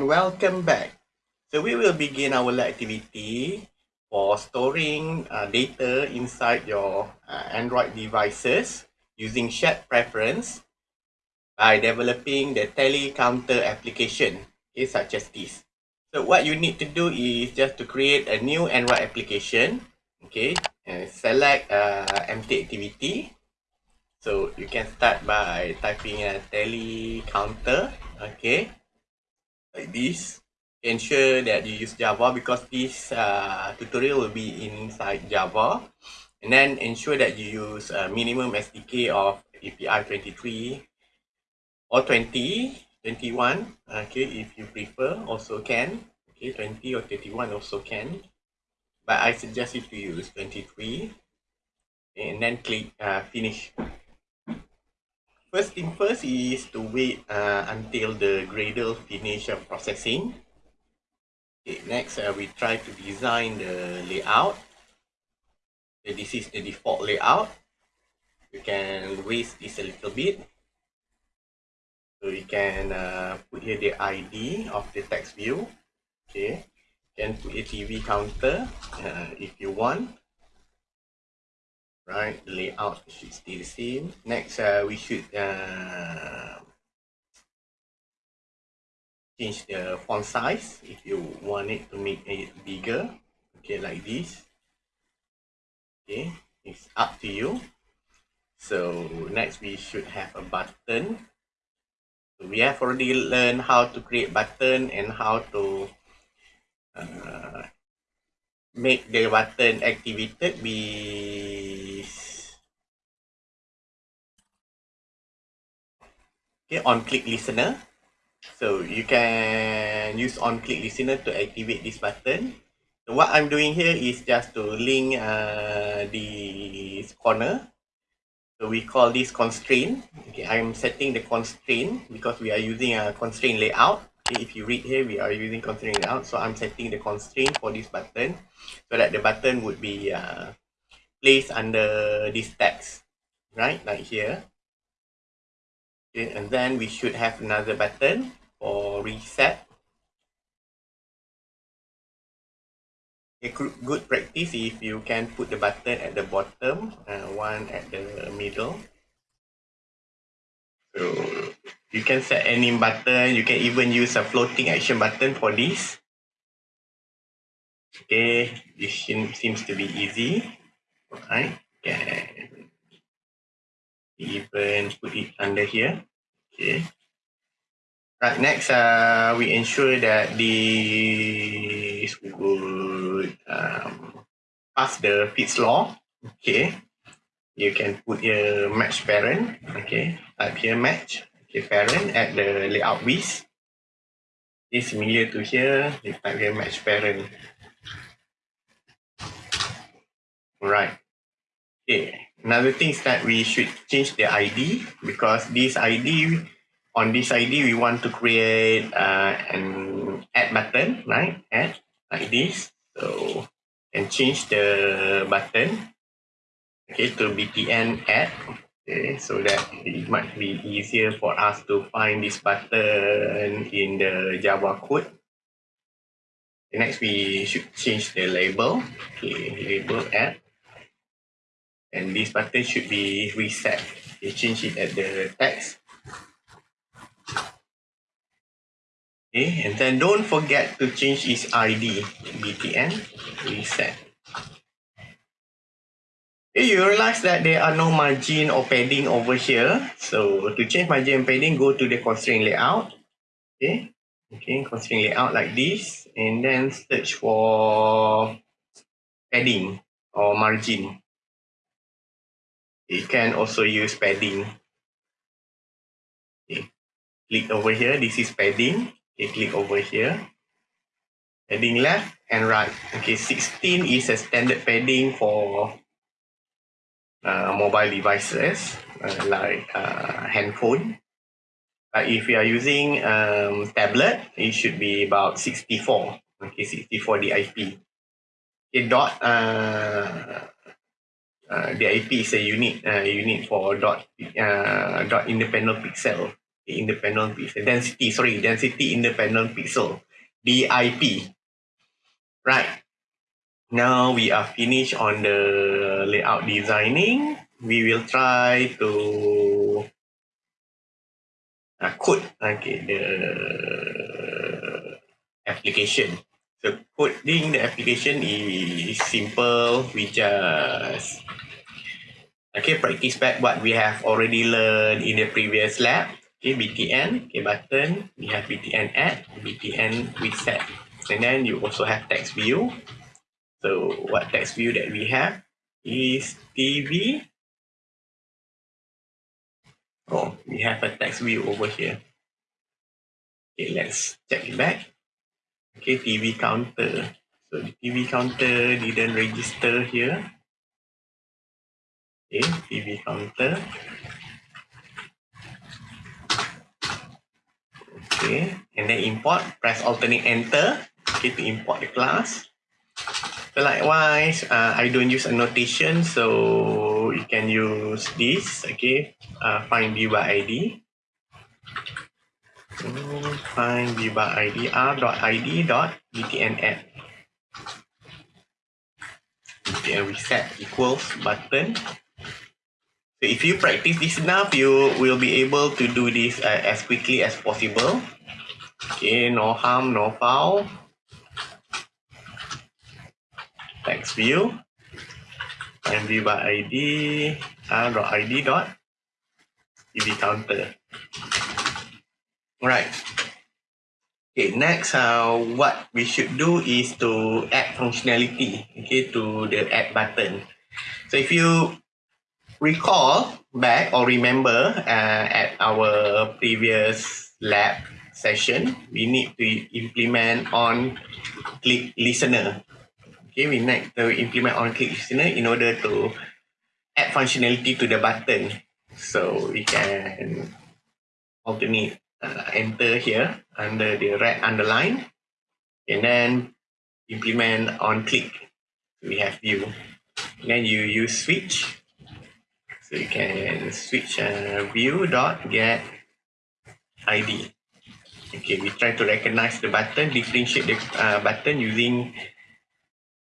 and welcome back. So we will begin our activity for storing uh, data inside your uh, Android devices using shared preference by developing the tally counter application, okay, such as this. So what you need to do is just to create a new Android application, okay, and select uh, empty activity. So you can start by typing a telecounter, okay, like this. Ensure that you use Java because this uh, tutorial will be inside Java. And then ensure that you use a minimum SDK of API 23 or 20, 21, okay, if you prefer, also can. Okay, 20 or 31 also can. But I suggest you to use 23 and then click uh, finish. First thing first is to wait uh, until the Gradle finish uh, processing. Okay, next uh, we try to design the layout. So this is the default layout. You can raise this a little bit. So you can uh, put here the ID of the text view. Okay, you can put a TV counter uh, if you want. Right, layout should stay the same. Next, uh, we should uh, change the font size if you want it to make it bigger. Okay, like this. Okay, it's up to you. So next we should have a button we have already learned how to create button and how to uh, make the button activated with okay on click listener so you can use on click listener to activate this button so what i'm doing here is just to link uh, this corner So we call this constraint. Okay, I'm setting the constraint because we are using a constraint layout. If you read here, we are using constraint layout. So I'm setting the constraint for this button so that the button would be uh, placed under this text, right? Like here. Okay, and then we should have another button for reset. a good practice if you can put the button at the bottom and uh, one at the middle so you can set any button you can even use a floating action button for this okay this seems to be easy right can even put it under here okay right next uh we ensure that this will um, pass the Fitts law. Okay, you can put your match parent. Okay, type here match. Parent at the layout width. Is similar to here. You type here match parent. Right. Okay. Another thing is that we should change the ID because this ID on this ID we want to create uh, an add button, right? Add like this. So and change the button okay to btn add okay so that it might be easier for us to find this button in the Java code. Next, we should change the label. Okay, label add. And this button should be reset. You change it at the text. Okay, and then don't forget to change its ID, btn reset. Okay, you realize that there are no margin or padding over here. So to change margin and padding, go to the constraint layout. Okay, okay, constraint layout like this, and then search for padding or margin. You can also use padding. Okay, click over here. This is padding. Okay, click over here. Padding left and right. Okay, 16 is a standard padding for uh, mobile devices uh, like uh, handphone. Uh, if you are using um, tablet, it should be about 64. Okay, 64 DIP. Okay, dot uh, uh, DIP is a unit unit for dot dot independent pixel independent pixel density sorry density independent pixel DIP right now we are finished on the layout designing we will try to uh, code okay the application. So coding the application is simple we just okay practice back what we have already learned in the previous lab. Okay btn okay button we have btn add btn reset. And then you also have text view. So what text view that we have is tv oh we have a text view over here. Okay let's check it back. Okay tv counter. So the tv counter didn't register here. Okay tv counter. Okay and then import press alternate enter. Okay to import the class likewise uh, I don't use annotation so you can use this okay? Uh, find view by ID find view by ID r.id dot btn add btn reset equals button. So if you practice this enough you will be able to do this uh, as quickly as possible. Okay no harm no foul text view find view by ID r.id dot id dot tv counter Right. Okay, next, uh, what we should do is to add functionality okay, to the add button. So if you recall back or remember uh, at our previous lab session, we need to implement on click listener. Okay, we need to implement on click listener in order to add functionality to the button. So we can alternate uh, enter here under the red underline. And then implement on click. We have view. Then you use switch. So you can switch uh, view dot get id okay we try to recognize the button differentiate the uh, button using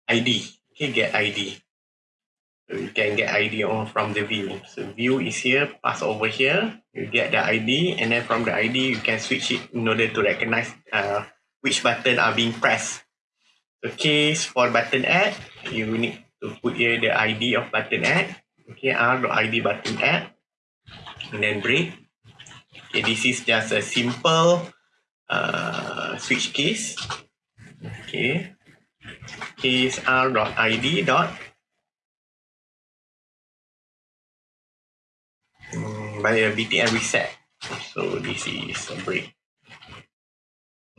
id okay get id So you can get ID on from the view. So view is here, pass over here, you get the ID, and then from the ID you can switch it in order to recognize uh, which button are being pressed. So case for button add, you need to put here the ID of button add. Okay, R.ID button add, and then break. Okay, this is just a simple uh, switch case. Okay, case R.ID dot by a BTN reset. So this is a break.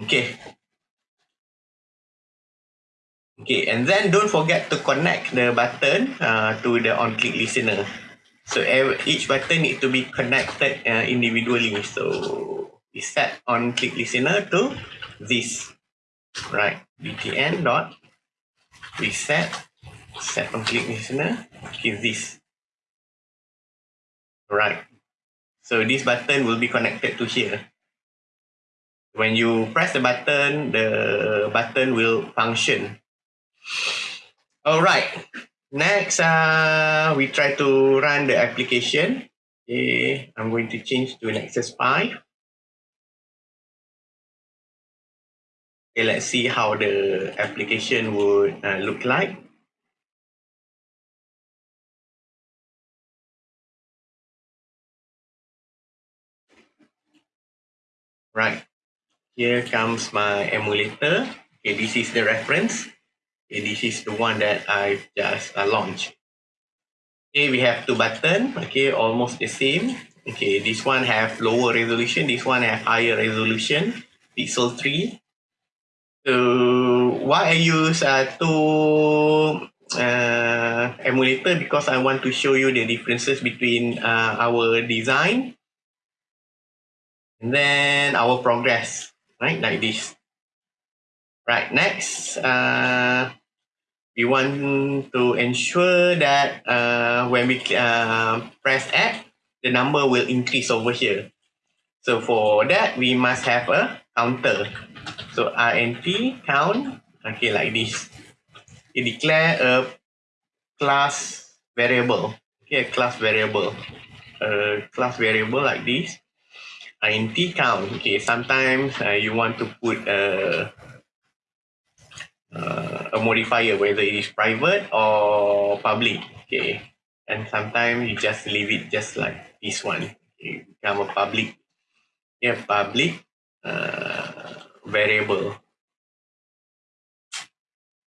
Okay. Okay, and then don't forget to connect the button uh, to the on-click listener. So each button need to be connected uh, individually. So set on-click listener to this, right? BTN dot reset set on-click listener is this, right? So this button will be connected to here. When you press the button, the button will function. All right. Next, uh, we try to run the application. Okay, I'm going to change to Nexus 5. Okay, let's see how the application would uh, look like. Right. Here comes my emulator. Okay, this is the reference. Okay, this is the one that I've just uh, launched. Okay, we have two buttons. Okay, almost the same. Okay, this one have lower resolution. This one have higher resolution. Pixel 3. So why I use uh, two uh, emulator because I want to show you the differences between uh, our design and then our progress, right, like this. Right, next, uh, we want to ensure that uh, when we uh, press add, the number will increase over here. So for that, we must have a counter. So int count, okay, like this. You declare a class variable, okay, a class variable, a class variable like this. int count, okay, sometimes uh, you want to put a, uh, a modifier, whether it is private or public, okay. And sometimes you just leave it just like this one, okay, become a public, yeah, public uh, variable.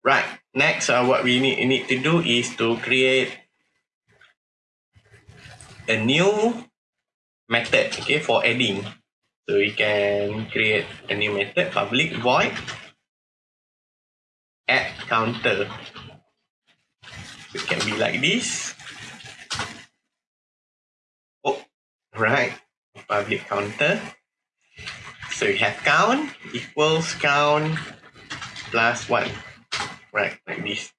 Right. Next, uh, what we need, need to do is to create a new method okay, for adding. So we can create a new method, public void add counter. It can be like this. Oh, right. Public counter. So you have count equals count plus one. Right like this.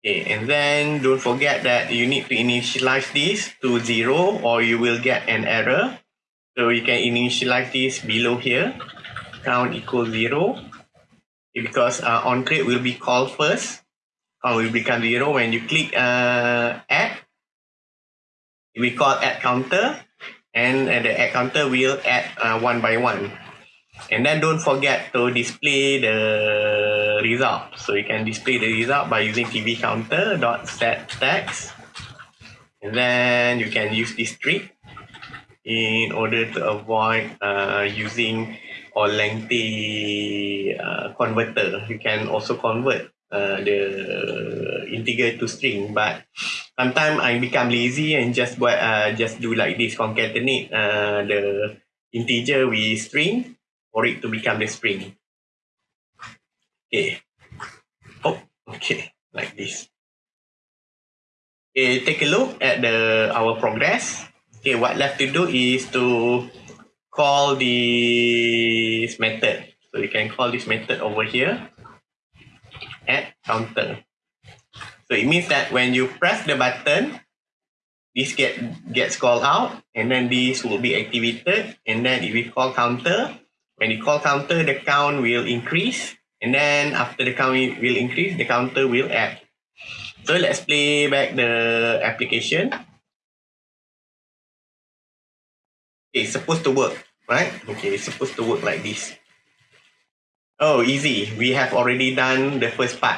Okay and then don't forget that you need to initialize this to zero or you will get an error. So you can initialize this below here. Count equals zero. Because uh, on create will be called first. Count will become zero when you click uh, add. We call add counter and uh, the add counter will add uh, one by one. And then don't forget to display the result. So you can display the result by using tv counter dot set text. And then you can use this trick in order to avoid uh, using or lengthy uh, converter. You can also convert uh, the integer to string but sometimes I become lazy and just buat uh, just do like this concatenate uh, the integer with string for it to become the string Okay. Oh, okay, like this. Okay, take a look at the our progress. Okay, what left to do is to call this method. So you can call this method over here at counter. So it means that when you press the button, this get gets called out and then this will be activated and then if we call counter when you call counter, the count will increase. And then after the count will increase, the counter will add. So let's play back the application. It's supposed to work, right? Okay, it's supposed to work like this. Oh, easy. We have already done the first part.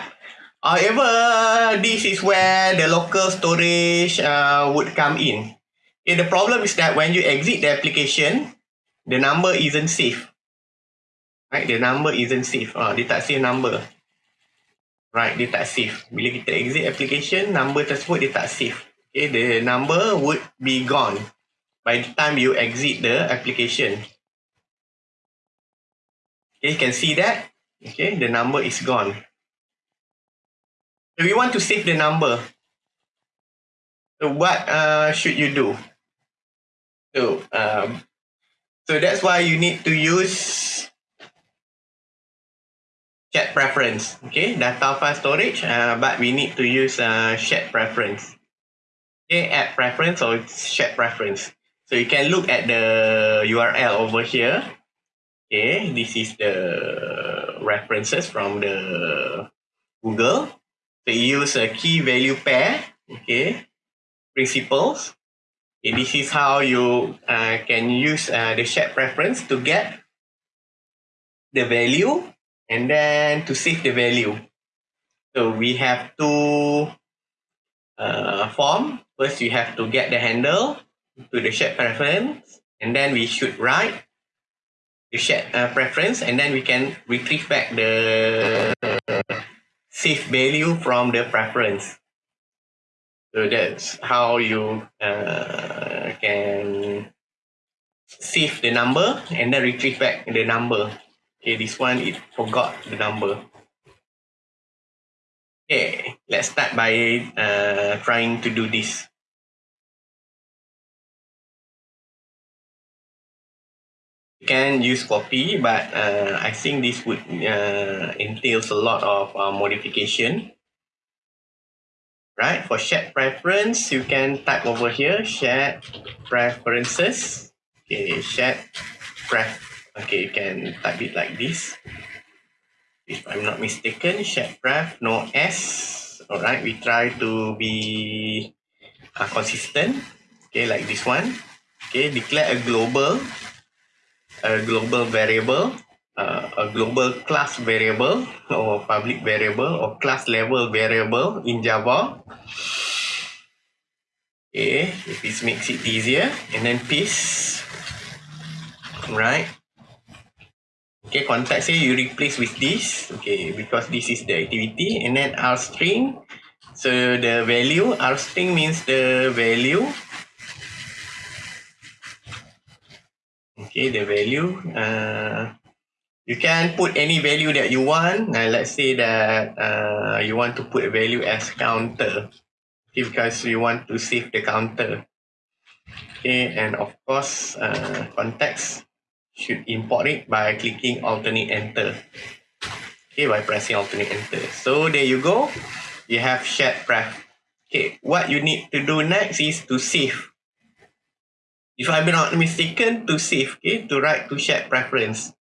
However, this is where the local storage uh, would come in. Okay, the problem is that when you exit the application, the number isn't safe. Right, the number isn't safe. Ah, dia tak save number. Right, dia tak save. Bila kita exit application, number tersebut dia tak save. Okay, the number would be gone by the time you exit the application. Okay, you can see that. Okay, the number is gone. So we want to save the number. So what uh, should you do? So, um, so that's why you need to use shared preference. Okay, data file storage, uh, but we need to use uh, shared preference. Okay, add preference or shared preference. So you can look at the URL over here. Okay, this is the references from the Google. So use a key value pair. Okay, principles. Okay, this is how you uh, can use uh, the shared preference to get the value and then to save the value. So we have two uh, form. First, you have to get the handle to the shared preference, and then we should write the shared uh, preference, and then we can retrieve back the safe value from the preference. So that's how you uh, can save the number and then retrieve back the number. Okay, this one it forgot the number. Okay, let's start by uh, trying to do this. Can use copy, but uh, I think this would uh, entails a lot of uh, modification. Right, for shared preference, you can type over here, shared preferences. Okay, shared pref. Okay, you can type it like this. If I'm not mistaken, shared pref, no S. Alright, we try to be uh, consistent. Okay, like this one. Okay, declare a global, a global variable uh, a global class variable or public variable or class level variable in Java. Okay, if this makes it easier, and then piece, right? Okay, context here you replace with this, okay, because this is the activity, and then R string. So the value, R string means the value. Okay, the value. Uh, you can put any value that you want. Uh, let's say that uh, you want to put a value as counter okay, because you want to save the counter. Okay, and of course, uh, context should import it by clicking alternate enter. Okay, by pressing alternate enter. So there you go. You have shared pref. Okay, what you need to do next is to save. If I'm not mistaken, to save, okay, to write to shared preference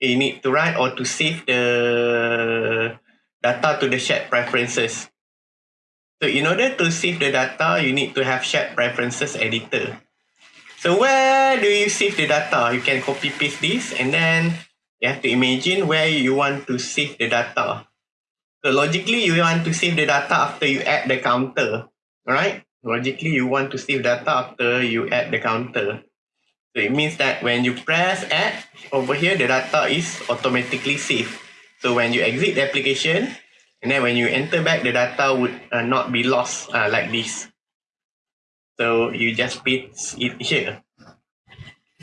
you need to write or to save the data to the shared preferences. So in order to save the data, you need to have shared preferences editor. So where do you save the data? You can copy paste this and then you have to imagine where you want to save the data. So logically, you want to save the data after you add the counter, right? Logically, you want to save data after you add the counter. So it means that when you press add over here, the data is automatically saved. So when you exit the application, and then when you enter back, the data would uh, not be lost uh, like this. So you just paste it here,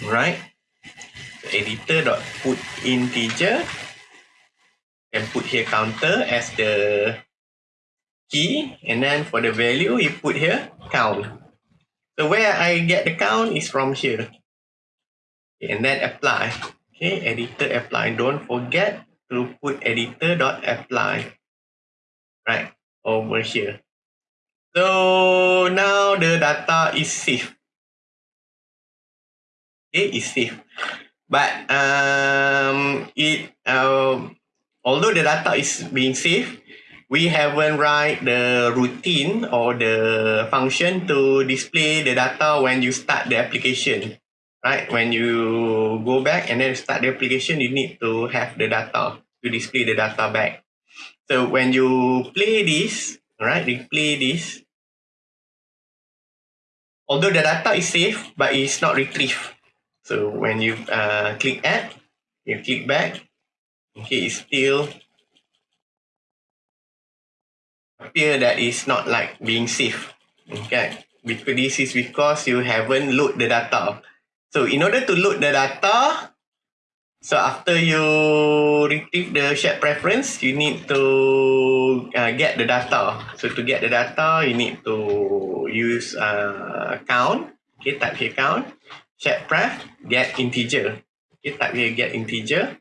right? So integer, and put here counter as the key, and then for the value you put here count. So where I get the count is from here. And then apply. Okay editor apply. Don't forget to put editor dot apply. Right over here. So now the data is safe. Okay is safe. But um it um although the data is being saved we haven't write the routine or the function to display the data when you start the application right? When you go back and then start the application, you need to have the data to display the data back. So when you play this, right, replay this, although the data is safe, but it's not retrieved. So when you uh, click add, you click back, okay, it's still appear that it's not like being safe. Okay, because this is because you haven't load the data. So in order to load the data, so after you retrieve the shared preference, you need to uh, get the data. So to get the data, you need to use uh, count. Okay, type here count. Shared pref, get integer. Okay, type here get integer.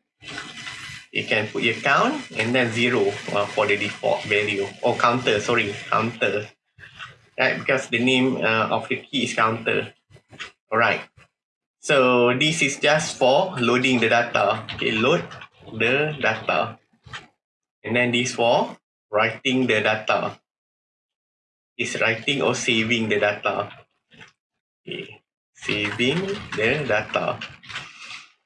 You can put your count and then zero uh, for the default value. Or counter, sorry, counter. Right, because the name uh, of the key is counter. Alright. So this is just for loading the data. Okay, load the data. And then this for writing the data. Is writing or saving the data. Okay, saving the data.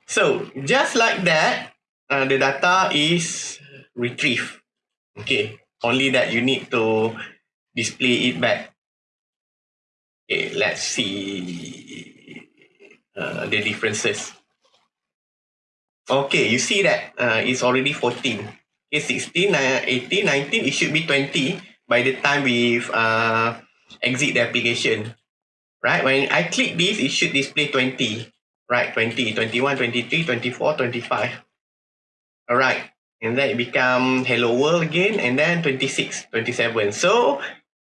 So just like that, uh, the data is retrieved. Okay, only that you need to display it back. Okay, let's see uh, the differences. Okay, you see that uh, it's already 14. Okay, 16, uh, 18, 19, it should be 20 by the time we uh, exit the application. Right, when I click this, it should display 20. Right, 20, 21, 23, 24, 25. Alright, and then it become hello world again, and then 26, 27. So,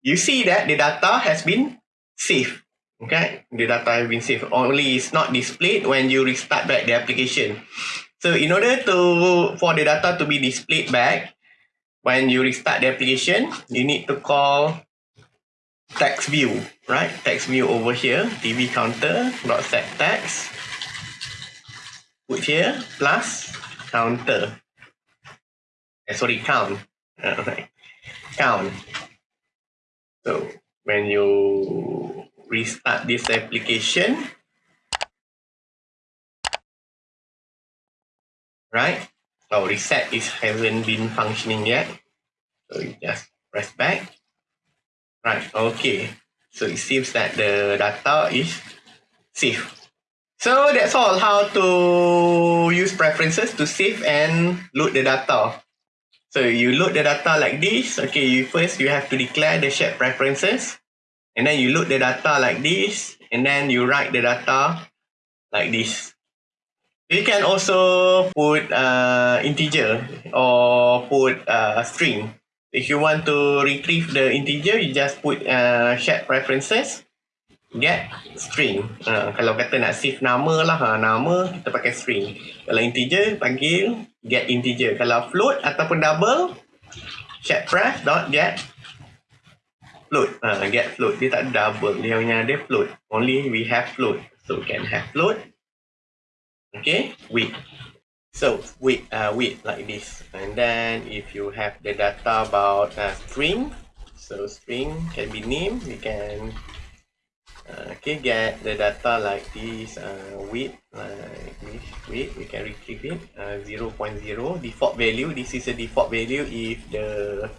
you see that the data has been saved. Okay, the data have been saved. Only it's not displayed when you restart back the application. So in order to for the data to be displayed back when you restart the application, you need to call text view, right? Text view over here, TV counter dot set text. Put here plus counter. Eh, sorry, count. Alright, count. So when you restart this application, right? Oh, reset is hasn't been functioning yet. So you just press back. Right, okay. So it seems that the data is safe. So that's all how to use preferences to save and load the data. So you load the data like this. Okay, you first you have to declare the shared preferences. And then you load the data like this. And then you write the data like this. You can also put uh, integer or put uh, string. If you want to retrieve the integer, you just put uh, shared preferences, get string. Uh, kalau kata nak save nama lah, ha, nama kita pakai string. Kalau integer, panggil get integer. Kalau float ataupun double, shared pref dot get float. Uh, get float. Dia tak double. Dia punya ada float. Only we have float. So, can have float. okay wait so wait uh wait like this and then if you have the data about a string so string can be named we can uh, okay get the data like this uh wait like this wait we can retrieve it uh 0, 0.0 default value this is a default value if the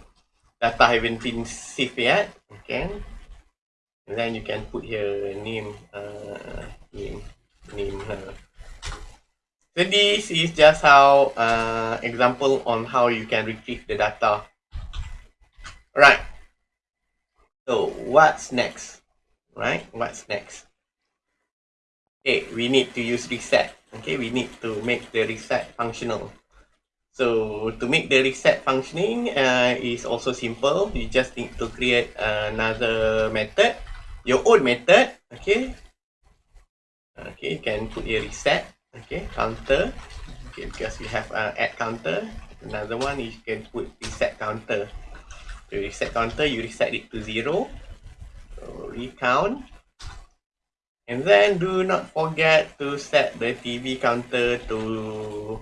data haven't been saved yet okay and then you can put here name uh name name uh, So this is just how uh, example on how you can retrieve the data. Right. So what's next? Right? What's next? Okay, we need to use reset. Okay, we need to make the reset functional. So to make the reset functioning uh, is also simple. You just need to create another method, your own method. Okay. Okay, you can put a reset okay counter okay because we have uh, add counter another one you can put reset counter to reset counter you reset it to zero recount. And then do not forget to set the tv counter to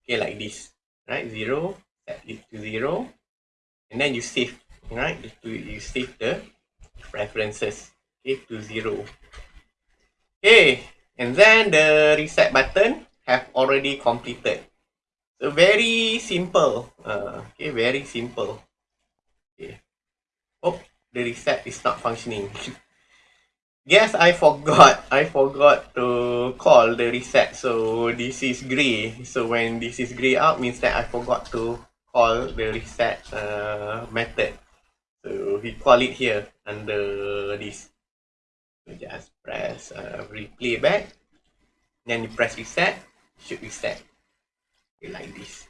okay like this right? Zero set it to zero. And then you save right? You save the preferences okay to zero. Okay and then the reset button have already completed. So very simple uh, okay very simple the reset is not functioning. Yes i forgot. I forgot to call the reset. So this is gray so when this is gray out means that i forgot to call the reset uh, method. So we call it here under this. So just press uh, replay back. Then you press reset. Should reset. Okay, like this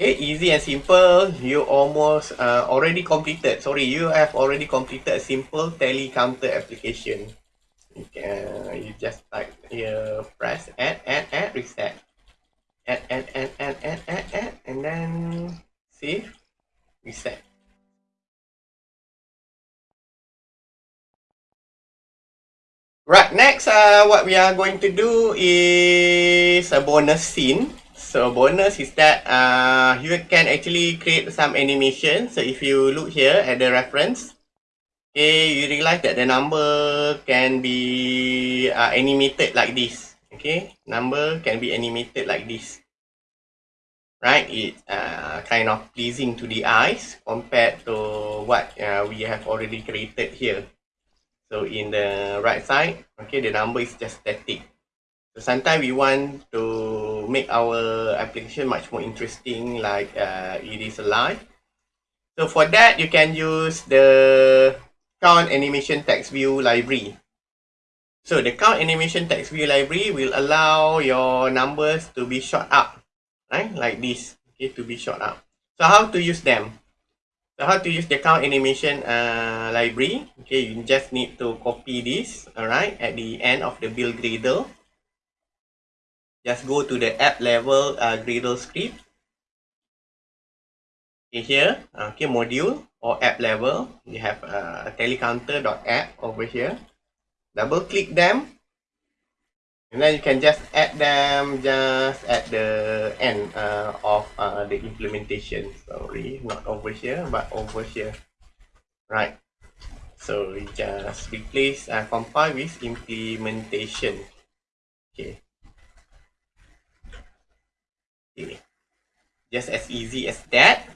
okay easy and simple. You almost uh, already completed. Sorry you have already completed a simple tally counter application. You can you just type here press add add add reset. Add add add add add add, add and then save reset. Right, next, uh, what we are going to do is a bonus scene. So bonus is that uh, you can actually create some animation. So if you look here at the reference, okay, you realize that the number can be uh, animated like this. Okay, number can be animated like this. Right, it's uh, kind of pleasing to the eyes compared to what uh, we have already created here. So in the right side, okay, the number is just static. So sometimes we want to make our application much more interesting, like uh, it is alive. So for that, you can use the count animation text view library. So the count animation text view library will allow your numbers to be shot up, right? Like this, okay, to be shot up. So how to use them? So how to use the count animation uh, library? Okay, you just need to copy this, alright, at the end of the build Gradle. Just go to the app level uh, Gradle script. Okay, here, okay, module. or app level, you have uh, telecounter.app over here. Double click them. And then you can just add them just at the end uh, of uh, the implementation. Sorry, not over here, but over here. Right. So we just replace uh, compile with implementation. Okay. Just as easy as that.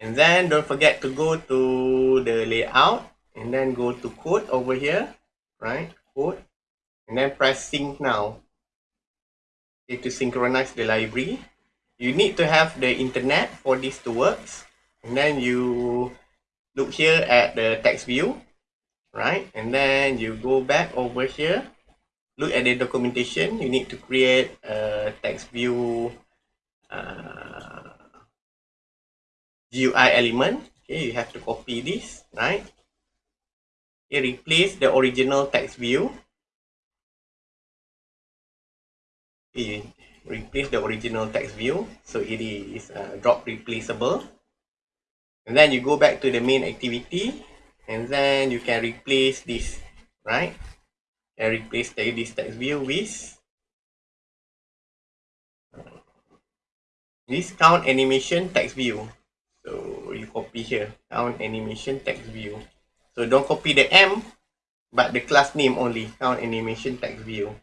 And then don't forget to go to the layout and then go to code over here, right? Code. And then press sync now. Okay, to synchronize the library. You need to have the internet for this to work. And then you look here at the text view, right? And then you go back over here. Look at the documentation. You need to create a text view uh, GUI element. Okay, you have to copy this, right? Okay, replace the original text view. Okay, replace the original text view. So it is uh, drop replaceable. And then you go back to the main activity. And then you can replace this, right? And replace the, this text view with this count animation text view. So you copy here, count animation text view. So don't copy the M, but the class name only, count animation text view.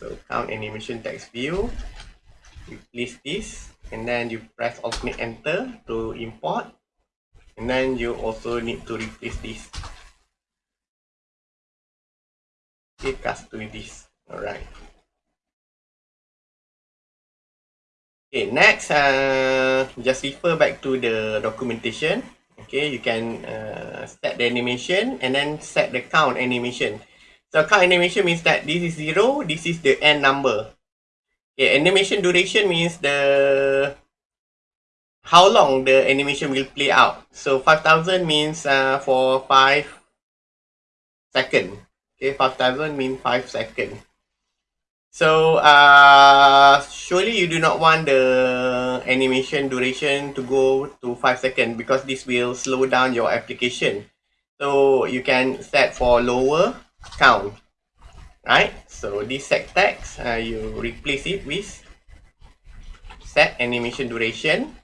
So count animation text view, replace this, and then you press alternate enter to import. And then you also need to replace this. Okay, cast to this. Alright. Okay, next, uh, just refer back to the documentation. Okay, you can uh, set the animation and then set the count animation. So count animation means that this is zero, this is the end number. Okay, animation duration means the how long the animation will play out. So 5000 means uh, for 5 second. Okay, 5000 means 5 second. So, uh, surely you do not want the animation duration to go to 5 seconds because this will slow down your application. So, you can set for lower count, right? So, this set text, uh, you replace it with set animation duration.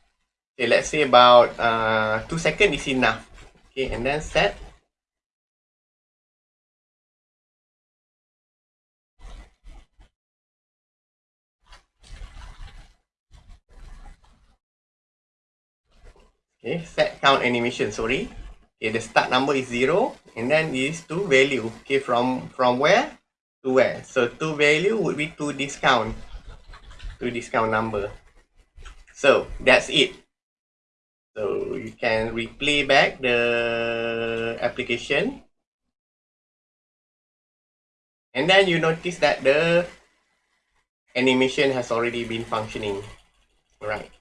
Okay, let's say about uh, 2 seconds is enough. Okay, and then set Okay, set count animation, sorry. Okay, the start number is zero, and then is to value. Okay, from from where to where? So to value would be to discount, to discount number. So that's it. So you can replay back the application. And then you notice that the animation has already been functioning. Right.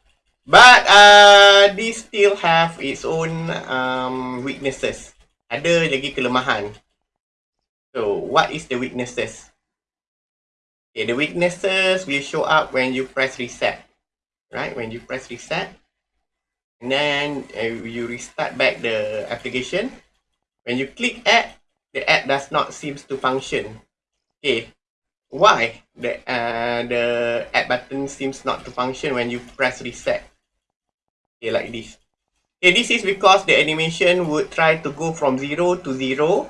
But uh, this still have its own um, weaknesses. Ada lagi kelemahan. So, what is the weaknesses? Okay, the weaknesses will show up when you press reset. Right, when you press reset. And then uh, you restart back the application. When you click add, the app does not seems to function. Okay, why the uh, the add button seems not to function when you press reset? Okay like this. Okay this is because the animation would try to go from 0 to 0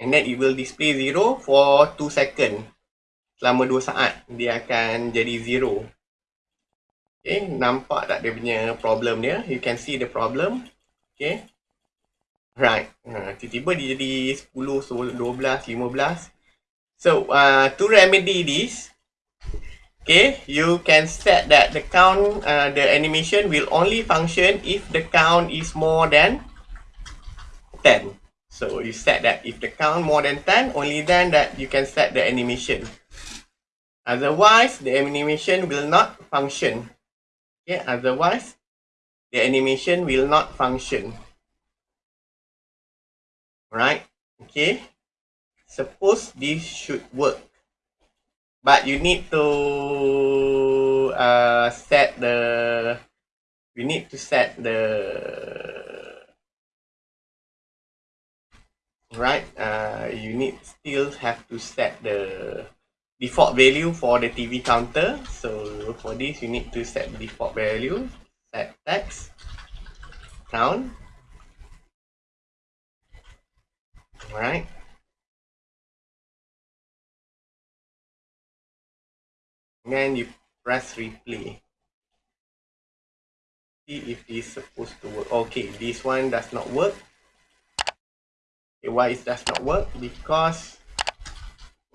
and then it will display 0 for 2 second. Selama 2 saat dia akan jadi 0 okay nampak tak dia punya problem dia? You can see the problem. Okay. Right. Tiba-tiba dia jadi 10, 12, 15 so uh, to remedy this Okay, you can set that the count, uh, the animation will only function if the count is more than 10. So you set that if the count more than 10, only then that you can set the animation. Otherwise, the animation will not function. Okay, otherwise, the animation will not function. Right? Okay. Suppose this should work. But you need to uh, set the we need to set the right uh, you need still have to set the default value for the TV counter. So for this you need to set default value set text count right then you press replay. See if it's supposed to work. Okay this one does not work. Okay, why it does not work? Because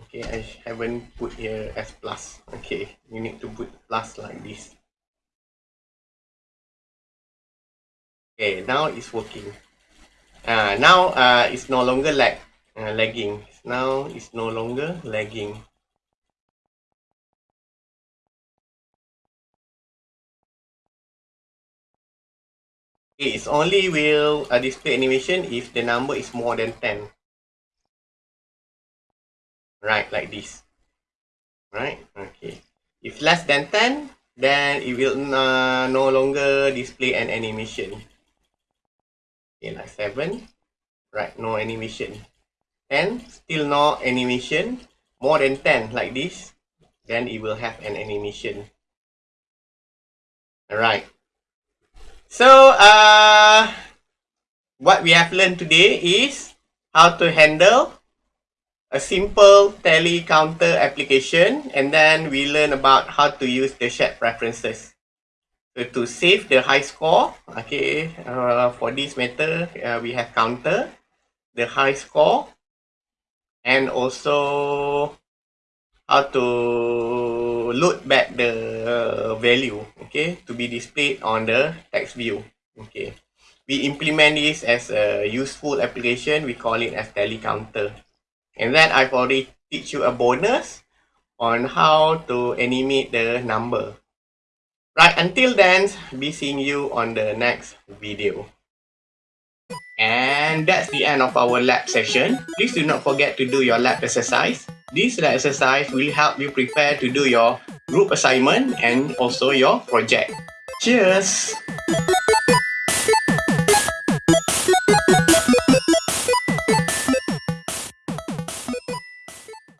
okay I haven't put here as plus. Okay you need to put plus like this. Okay now it's working. Uh, now uh, it's no longer lag uh, lagging. Now it's no longer lagging It's only will uh, display animation if the number is more than 10. Right, like this. Right, okay. If less than 10, then it will uh, no longer display an animation. Okay, like 7. Right, no animation. 10, still no animation. More than 10, like this. Then it will have an animation. Alright. So, uh, what we have learned today is how to handle a simple tally counter application and then we learn about how to use the shared preferences. So to save the high score, okay, uh, for this matter, uh, we have counter, the high score, and also how to load back the value okay to be displayed on the text view okay. We implement this as a useful application we call it as tally counter and then i've already teach you a bonus on how to animate the number. Right until then be seeing you on the next video. And that's the end of our lab session. Please do not forget to do your lab exercise this exercise will help you prepare to do your group assignment and also your project. Cheers!